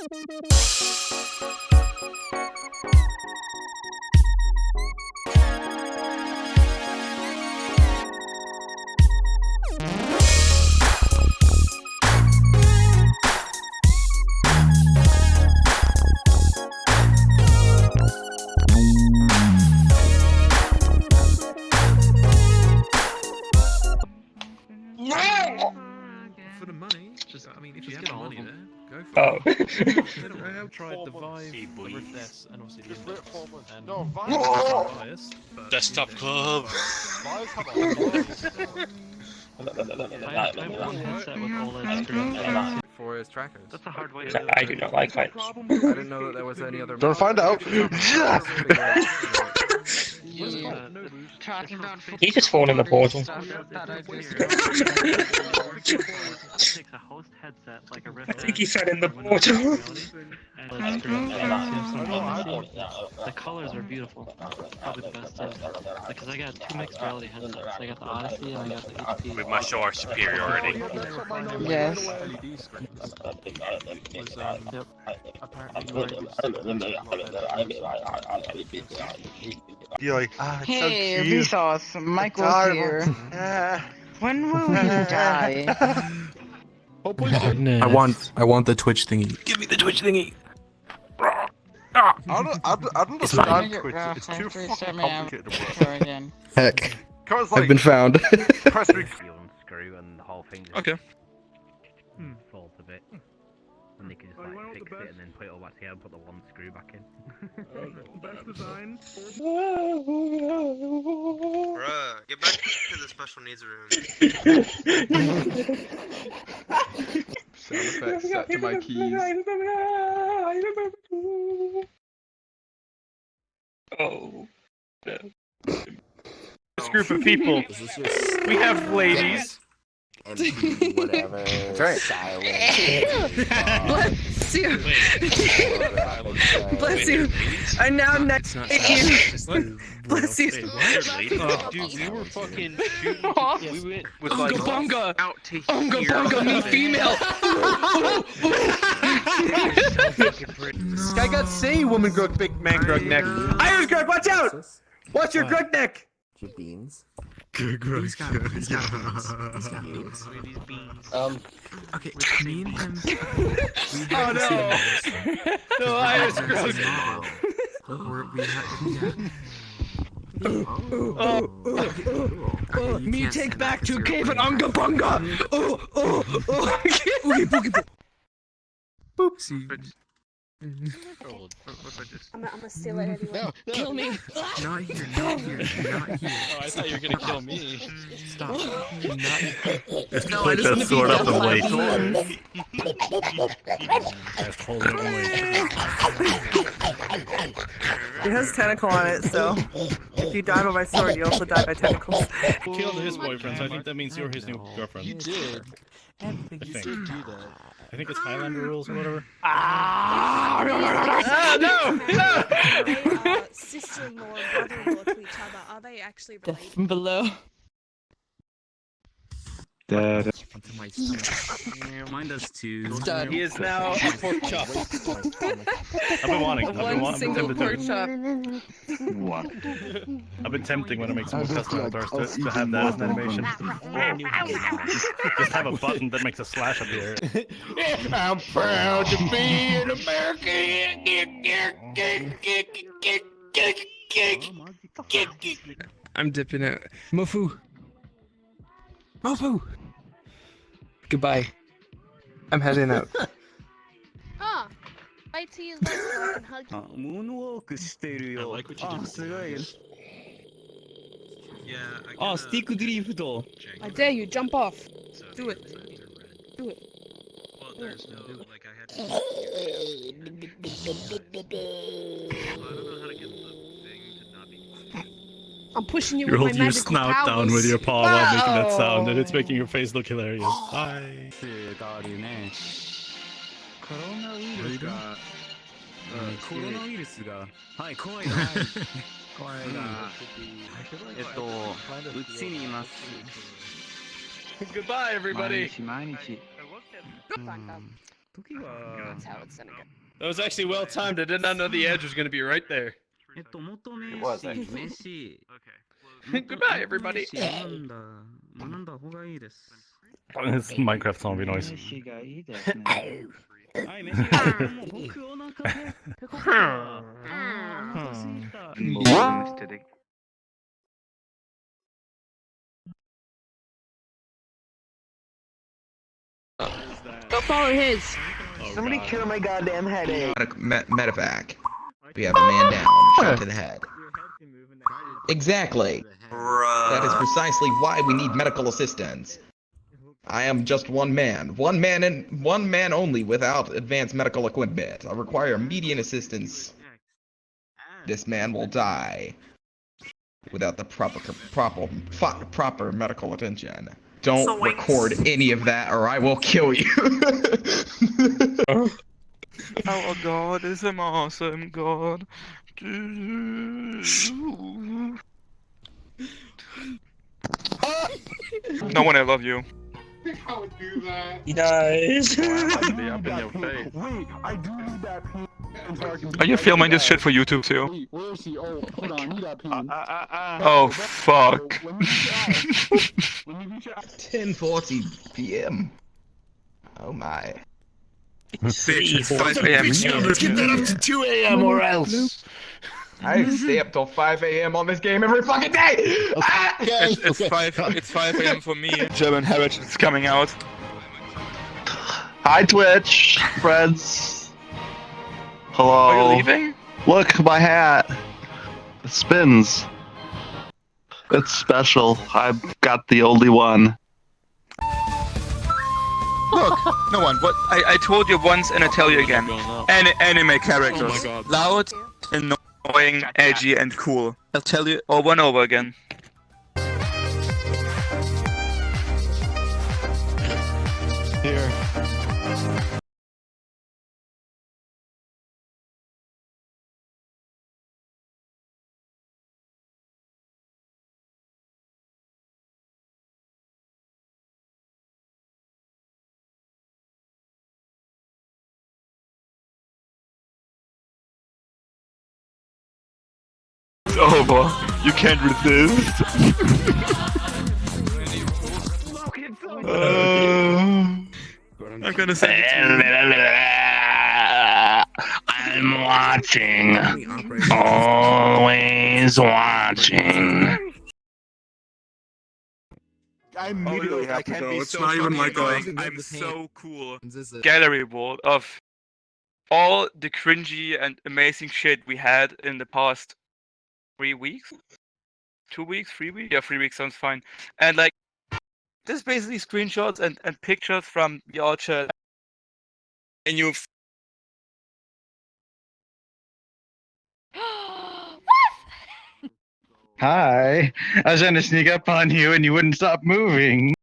For I have tried the Four Vive, months. the Rift and obviously the Just Index. And No, Vive. I'm biased, Desktop Club. Vive have a lot. I have, I have one headset with OLED screen. for his trackers. That's a hard way to do it. I do not like heights. I didn't know that there was any other. Don't find out. Yeah. Talking about He just fall in the portal. I It takes a host headset like a Rift I think he S fell in the portal. Reality, and OLED screen. Samsung The colors are beautiful. Probably the best of because I got two mixed reality headsets. I got the Odyssey and I got the HP. We must show our superiority. Yes. Was, yep. Apparently, You're like, ah, it's so Hey, cute. Vsauce, Michael's Adorable. here. When will you die? Hopefully. I want, I want the Twitch thingy. Give me the Twitch thingy. I don't, I don't, I don't It's understand You're Twitch. rough, It's too fucking set me up. complicated to work. Again. Heck, Cause I've been found. press re- unscrew and the whole thing just Okay. hmm. falls a bit. And they can just like fix it and then put it all back together and put the one screw back in. Best design. Bruh, get back to the special needs room. Sound effects set to my keys. Oh. This group of people. We have ladies. Whatever. That's right. Bless you. Bless you. I'm now next to you. Bless you. Oh, dude, we were fucking shooting. We went with Unga like bunga. out to Unga here. bunga, me female. This guy got say woman grug big man grug neck. Iris grug, watch out! Watch your uh, grug neck! Your Beans. Good, He's got, he's got beans. He's got beans. Um. Okay, me and him. Oh no! No, Iris we had the same grug. We're- we had- we had- Oh, Okay, okay, you Me take back to cave and playing unga bunga. Oh, oh, oh. Okay, boogie boop. Boopsie. I'm gonna steal it anyway. Kill me. Not here, not here, not here. Oh, I thought you were gonna kill me. Stop. Not Just No, I put just that wanna be sword up and done wait. It has tentacle on it, so if you die by my sword, you also die by tentacles. Killed his boyfriend, so I think that means you're his new girlfriend. You did. I You think. did do that. I think it's Highlander rules or whatever. Ah, Ah, no! They uh, are sister-in-law and brother-in-law to each other. Are they actually Death related? from below. Into my stomach. Mine does too. Done. He is now a pork chop. I've been wanting. I've been, One wa- I've been single tempted pork to. chop. I've been tempting when I make some custom avatars to, to have that as an animation. Just have a button that makes a slash appear. I'm proud to be an American. I'm dipping out. Mofu. Mofu. Goodbye. I'm heading out. Ah, wait till you legs so I can hug you. Ah, I like what you ah, did. Yeah, I Oh, stick drift. I dare you, jump off. Do it. Do it. Well, there's no, like, I had. Well, I don't know how to get the thing to not be. I'm pushing you, you with my magical your snout powers. down with your paw while making that sound, and it's making your face look hilarious. Hi. Goodbye, everybody. Hmm. That was actually well timed. I did not know the edge was going to be right there. えっと元 It was 名詞 actually. 名詞 Okay. Goodbye, everybody. 元名詞学んだ学んだ方がいいです It's Minecraft zombie noise. 名詞がいいですね。はい飯がもう僕お腹減ってこったあーお腹すいた Go follow his. Somebody cure my goddamn headache. Med- medevac. We have a man down, shot to the head. Exactly. That is precisely why we need medical assistance. I am just one man, one man and one man only without advanced medical equipment. I require immediate assistance. This man will die without the proper proper proper medical attention. Don't So record any of that, or I will kill you. Oh. Our God is an awesome God. No one, I love you. He dies. Up in your face. Are you filming this shit for YouTube too? Oh fuck. 10:40 p.m. Oh my. Bitch, it's 5 a.m. Let's get that up to 2 a.m. or else. I stay up till 5 a.m. on this game every fucking day. Ah! It's, it's 5 it's 5 a.m. for me. German heritage is coming out. Hi, Twitch friends. Hello. Are you leaving? Look, my hat. It spins. It's special. I've got the only one. Look, no one. What I, I told you once and I tell you again. An anime characters. Oh Loud, annoying, edgy, and cool. I'll tell you over and over again. Over. You can't resist. Uh, I'm gonna send it to you. I'm watching. Always watching. I Oh, immediately look, I to can go. be It's so not even like going. I'm so cool. Gallery wall of all the cringy and amazing shit we had in the past three weeks, two weeks, three weeks. Yeah, three weeks sounds fine. And like, this is basically screenshots and and pictures from the orchard. And you Hi. I was trying to sneak up on you and you wouldn't stop moving.